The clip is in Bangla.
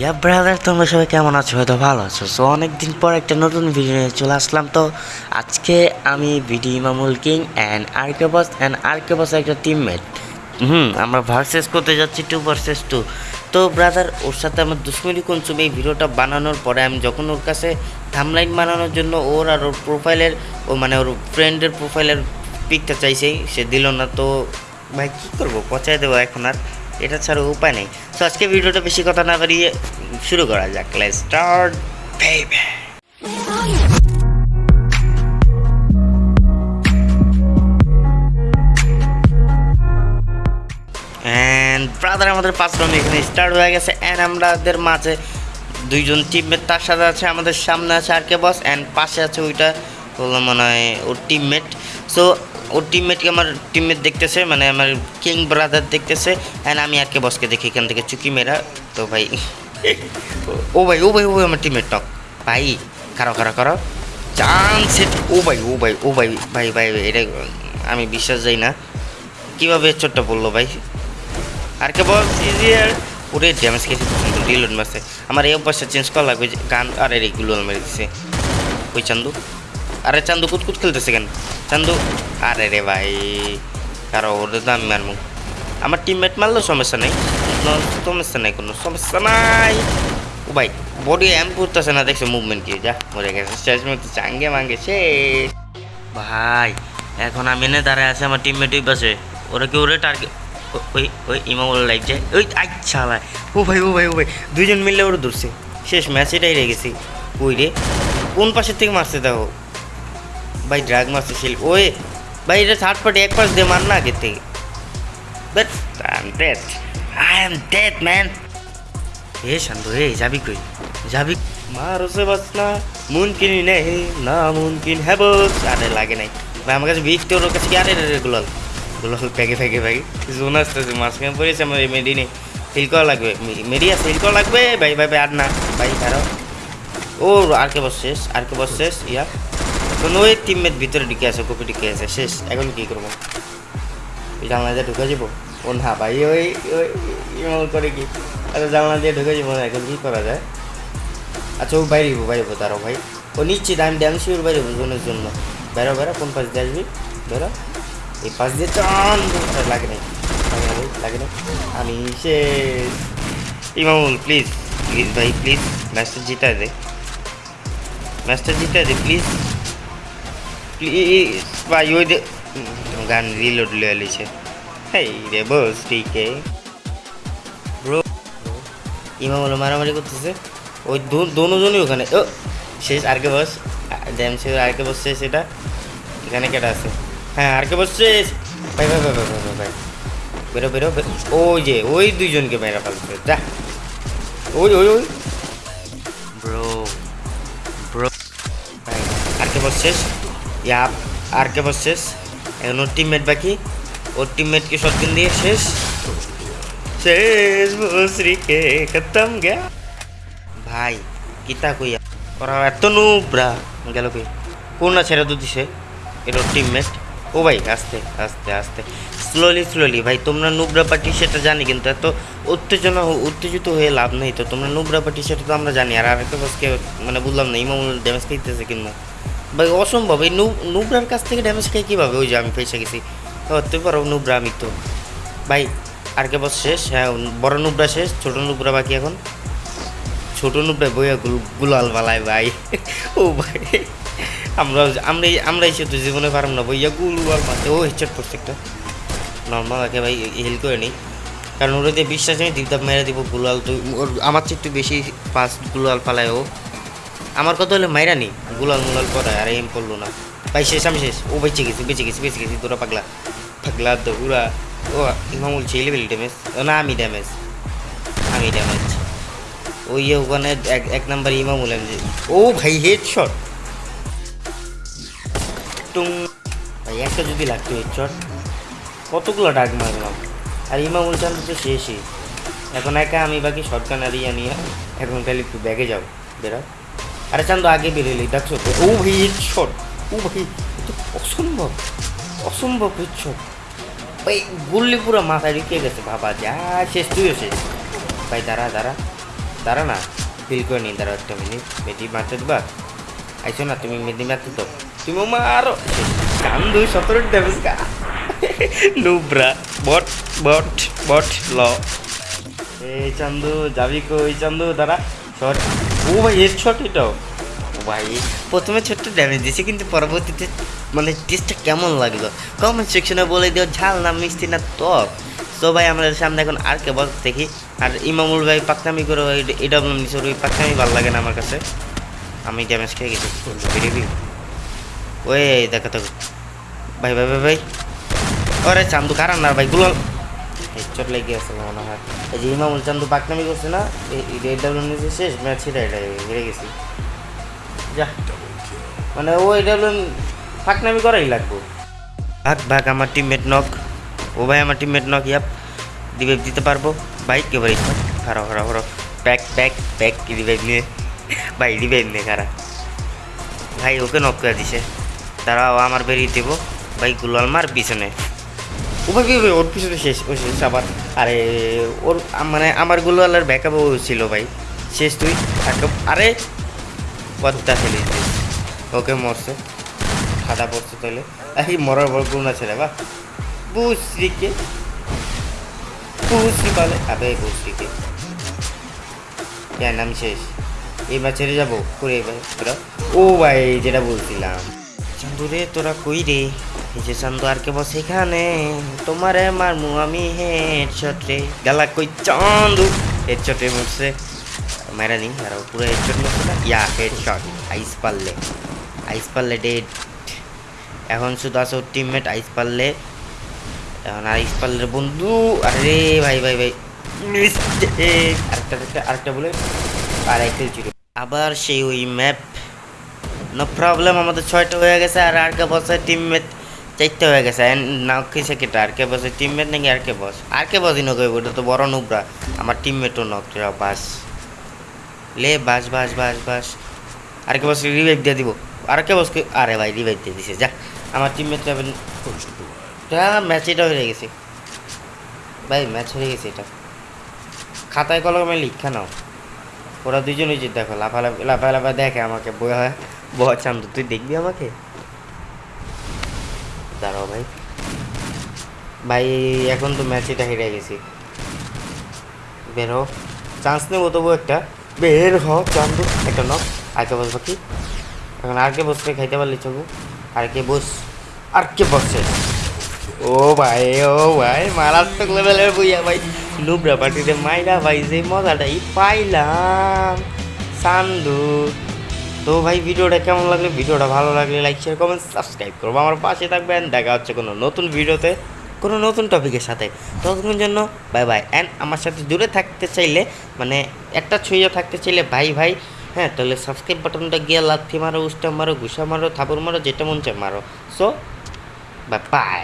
ইয়া ব্রাদার তোমরা সবাই কেমন আছো? হয়তো ভালো আছো। সো অনেকদিন পর একটা নতুন ভিডিও নিয়ে চলে আসলাম। তো, আজকে আমি ভিডি Imamul king and RK and RK একটা টিমমেট হুম, আমরা ভার্সেস করতে যাচ্ছি টু ভার্সেস টু তো ব্রাদার ওর সাথে আমার দুশ্মনী কনসুম এই ভিডিওটা বানানোর পরে আমি যখন ওর কাছে থামলাইন বানানোর জন্য ওর আর ওর প্রোফাইলের ও মানে ওর ফ্রেন্ডের প্রোফাইলের পিকটা চাইছে, সে দিল না। তো, ভাই, কী করব? পচাই দেবো এখন আর। এটা ছাড়া উপায় নেই। তো আজকে ভিডিওটা বেশি কথা না বাড়িয়ে শুরু করা যাক। Let's start baby and brother আমাদের পাঁচ রাউন্ড এখানে স্টার্ট হয়ে গেছে। অ্যান্ড আমাদের মাঝে দুইজন টিমমেট তার সাথে আছে, আমাদের সামনে আছে আর কে বস অ্যান্ড পাশে আছে ওইটা হলো মনে হয় ওর টিমমেট সো ওর টিমমেটকে আমার টিমমেট দেখতেছে মানে আমার কিং ব্রাদার দেখতেছে অ্যান্ড আমি আর কে বসকে দেখি এখান থেকে চুকি মেরা। তো ভাই, ও ভাই ও ভাই ও ভাই আমার টিমমেট টক ভাই খারাপ খারাপ খারাপ চান্স ও ভাই ও ভাই ও ভাই ভাই ভাই, এটা আমি বিশ্বাস যাই না। কীভাবে চোটটা পড়ল ভাই? আর কে বল ইজিয়ার ওরে ড্যামেজ খেয়েছি রিলোড মারছে। আমার এই অভ্যাসটা চেঞ্জ করা লাগবে গান আরে, রে গুলো মেরে দিছে ওই চান্দু। আরে চান্দু কুতকুত খেলতেছে কেন? চান্দু, আরে রে ভাই, কারও ওদের তো আমি মারবো। আমার টিমমেট মারলেও সমস্যা নেই। সমস্যা নাই, কোনো সমস্যা নাই। ও ভাই বডি এম করতেছে না, দেখছে মুভমেন্ট কি, যা, মরে গেছে। শেষ মতো চাঙ্গে মাঙ্গে সে ভাই, এখন আমি এনে দাঁড়ায় আছে, আমার টিমমেট ওই পাশে। ওরা কি, ওরে টার্গেট ওই ওই ইমামুল যায় ওই আচ্ছা ভাই ও ভাই ও ভাই ও ভাই, দুইজন মিললে ওরা ধরছে। শেষ ম্যাচ এটাই রেগেছি ওই রে? কোন পাশের থেকে মারছে দেখো? ভাই ড্রাগ মারছে শিল ওই ভাই এটা থার্ড পার্টি এক পাশ দিয়ে মার না আগে থেকে but I am dead I am dead man এ শান্ত হে যাবি কই যাবি মার সে বাস না মুমকিন নেই না মুমকিন হ্যাঁ বস আরে লাগে নাই ভাই আমার কাছে বিফ তোর কাছে কি আরে রে গুলাল গুলাল প্যাকে প্যাকে প্যাকে জোন আসতেছে মাঝখানে পড়েছে আমার মেডি নেই ফিল করা লাগবে মেডিয়া ফিল করা লাগবে ভাই ভাই ভাই আর না ভাই কারও ও আর কে বস শেষ আর কে বস শেষ ইয়া কোনো ওই টিমমেট ভিতরে ঢুকে আছে কপি ঢুকে আছে। শেষ এখন কি করব? জানলা দিয়ে ঢুকে যাব? ও না ভাই ওই ওই করে কি? আচ্ছা জানলা দিয়ে ঢুকে যাব না এখন কি করা যায়? আচ্ছা ও বাইরে হব বাইরে হব তারও ভাই। ও নিশ্চিত আমি ড্যাম শিওর বাইরে জোনের জন্য। বেরো বেরো কোন পাশ দিয়ে আসবি? বেরো। এই পাশ দিয়ে চান লাগে নাই। লাগে না ভাই, লাগে না আমি শেষ। ইমামুল প্লিজ প্লিজ ভাই প্লিজ ম্যাচটা জিতা দে। ম্যাচটা জিতা দে প্লিজ ভাই ওই দে গান রিলোড লিয়ে লিছে। হেই রে বস ঠিক ব্রো ইমাম হলো মারামারি করতেছে। ওই দোনোজনই ওখানে। ও শেষ আর কে বস ড্যাম শেষ আরকে বস শেষ এটা? এখানে কেটা আছে? হ্যাঁ আরকে বস শেষ? ভাই ভাই ভাই ভাই ভাই ভাই বেরো বেরো। ওই যে ওই দুইজনকে মেরা ফেলছে। যা। ওই ওই ওই। ব্রো ব্রো ভাই আরকে বস শেষ? ইয়া আরকে বস শেষ? এখন ওর টিমমেট বাকি। ওর টিমমেটকে শটগান দিয়ে শেষ? শেষ বসরি কে খতম গয়া ভাই, কিতা কইয়া? ওরা এত নুবরা। গেল কই? কোন না ছেড়ে তো দিছে। এটা ওর টিমমেট ও ভাই, আস্তে আস্তে আস্তে। স্লোলি স্লোলি ভাই, তোমরা নুবরা পার্টি সেটা জানি, কিন্তু এত উত্তেজনা উত্তেজিত হয়ে লাভ নেই তো। তোমরা নুবরা পার্টি সেটা তো আমরা জানি, আর আরেকটা বসকে মানে বুঝলাম না ইমামুল ড্যামেজ খাইতেছে কিনা। ভাই, অসম্ভব। এই নুবরার কাছ থেকে ড্যামেজ খাই কীভাবে ওই যে আমি ফেসে গেছি? হতে পারো নুবরা, আমি তো। ভাই, আর কে বস শেষ? হ্যাঁ বড় নুবরা শেষ, ছোট নুবরা বাকি এখন। ছোট নুবরা বইয়া গুল গুলাল বালায়, ভাই। ও, ভাই। আমরা আমরা আমরা এসে তো জীবনে পারলাম না, বইয়া গুলাল মারতে ও হেডশট করছে একটা। নর্মাল আগে, ভাই হেল করে নিই। কারণ ওরা দিয়ে বিশ্বাস নেই দিকদাপ মেরে দিব, গুলাল তো আমার চেয়ে একটু বেশি পাস গুলাল পালায় ও। আমার কথা হলে, মাইরা নি, গুলাল মুলাল পড়ায়, আর এম করল না। ভাই, শেষ, আমি শেষ। ও বেঁচে গেছি বেঁচে গেছি বেঁচে গেছি, তোরা পাগলা। পাগলা পুরা ও, ইমামুল ছিল লেভেল ড্যামেজ। না, আমি ড্যামেজ। আমি ড্যামেজ। ওই ওখানে এক এক নাম্বার ইমামুল যে- ও ভাই হেড শট টুং। ভাই, একটা যদি লাগতো হেড শট কতগুলো ডাক মারলাম। আর ইমামুল চান্দ তো শেষই। এখন একা আমি বাকি শটগান আর ইয়া নিয়ে, এখন তাহলে একটু ব্যাগে যাও বেরা। আরে চান্দ, আগে বেরোলি দেখছ? তো ও ভাই শট ও ভাই অসম্ভব অসম্ভব হেড শট ভাই গুল্লি পুরো মাথায় ঢুকে গেছে, বাবা, যা শেষ, তুইও শেষ। ভাই, দাঁড়া দাঁড়া দাঁড়া না, ফিল করে নি দাঁড়া একটা মিনিট মেডি মারতে দিবা? আইসো না, তুমি মেডি মারতে তো তুমি মারো। কান দুই সতেরো ড্যামেজ কা নুব্রা বট বট বট, ল। এই চান্দু, যাবি কই? চান্দু, দাঁড়া শট ও ভাই, এর শট এটাও। ভাই, প্রথমে ছোট্ট ড্যামেজ দিয়েছে, কিন্তু পরবর্তীতে মানে টেস্টটা কেমন লাগল? কমেন্ট সেকশনে বলে দিও, ঝাল না মিষ্টি না টক তো ভাই আমাদের সামনে এখন আর কে বল দেখি। আর ইমামুল ভাই, পাকনামি করে এটা নিচে ওই পাকনামি ভালো লাগে না আমার কাছে। আমি ড্যামেজ খেয়ে গেছি বেরিবি ওই দেখা তো ভাই ভাই ভাই ভাই। ওরে, চান্দু কারণ না, ভাই গুলো হেডশট লেগে আছে মনে হয়। এই যে ইমামুল চান্দু পাকনামি করছে না, এই রেড ডাবলু নিচে শেষ ম্যাচ এটা হেরে গেছি। যা মানে ও এটা ফাঁকনামি করাই লাগবো। ভাগ ভাগ, আমার টিমমেট নক ও ভাই, আমার টিমমেট নক ইয়াপ রিভাইভ দিতে পারব। বাইক এবারে খারাপ খারাপ খারাপ প্যাক প্যাক প্যাক রিভাইভ নিয়ে। ভাই রিভাইভ নিয়ে খারা ভাই, ওকে নক করে দিছে। তারাও আমার বেরিয়ে দেবো। ভাই, গুলাল মার পিছনে। ও ভাই ভাই, ভাই, ওর পিছনে শেষ ও শেষ আবার। আরে ওর মানে আমার গুলালের ব্যাকআপ ছিল ভাই। শেষ তুই backup- আরে পদ্মা ফেলে ওকে মরছে। খাদা পড়ছে তাহলে এই মরার বড় গুণা ছেলে বা। বুশ্রীকে বুশ্রী বলে আবে বুশ্রীকে কেন নাম শেষ। এবার ছেড়ে যাব। করে এবার ও ভাই যেটা বলছিলাম। চান্দু রে তোরা কই রে? তোমারে মারমু আমি ইয়া আইস পারলে। আইস পারলে ডেড এখন শুধু আছে টিমমেট আইস পারলে। এখন আইস পারলে বন্ধু, আরে ভাই ভাই ভাই! আরেকটা আরেকটা বলে। আর জিরো আবার সেই ওই ম্যাপ নো প্রবলেম আমাদের ছয়টা হয়ে গেছে আর কে বসের টিমমেট চারটে হয়ে গেছে। নাও কিসে কেটে? আর কে বসে? টিমমেট নাকি আর কে বস? আর কে বসই নক ওটা তো বড় নুবরা। আমার টিমমেটও নক বাস। লে, বাস বাস বাস বাস। আর কে বস রিভাইভ দিয়ে দিব? আর কে বসকে? আরে ভাই রিভাইভ দিয়ে দিছে, যা। আমার টিমমেট যাবেন ম্যাচ এটা হয়ে গেছে। ভাই ম্যাচ হয়ে গেছে এটা। খাতায় কলমে লিখা নাও। ওরা দুজনই যে দেখো লাফালাফি লাফা লাফা দেখে আমাকে বই হয় বহ চান্দু, তুই দেখবি আমাকে? দাঁড়াও ভাই। ভাই, এখন তো ম্যাচ এটা হেরে গেছি। বের হো চান্স নেব তবু একটা। বের হ চান্দু। একটা নক আরকে বসবো কি এখন আর কে বসবে খাইতে পারলি চবু আর কে বস। আর কে বসছে ও ভাই ও ভাই, মারাত্মক লেভেলের বইয়া ভাই। নুবরা পার্টিতে মাইরা ভাই, যে মজাটাই পাইলাম। সান্দু তো ভাই, ভিডিওটা কেমন লাগল? ভিডিওটা ভালো লাগলে লাইক শেয়ার কমেন্ট সাবস্ক্রাইব করব। আমার পাশে থাকবেন। দেখা হচ্ছে কোনো নতুন ভিডিওতে, কোনো নতুন টপিকের সাথে। ততক্ষণ জন্য বাই বাই অ্যান্ড আমার সাথে দূরে থাকতে চাইলে মানে একটা ছুঁয়ে থাকতে চাইলে ভাই ভাই হ্যাঁ তাহলে সাবস্ক্রাইব বাটনটা গিয়ে লাথি মারো, উষ্টা মারো, ঘুষা মারো থাপুর মারো, যেটা মন চায় মারো। So bye bye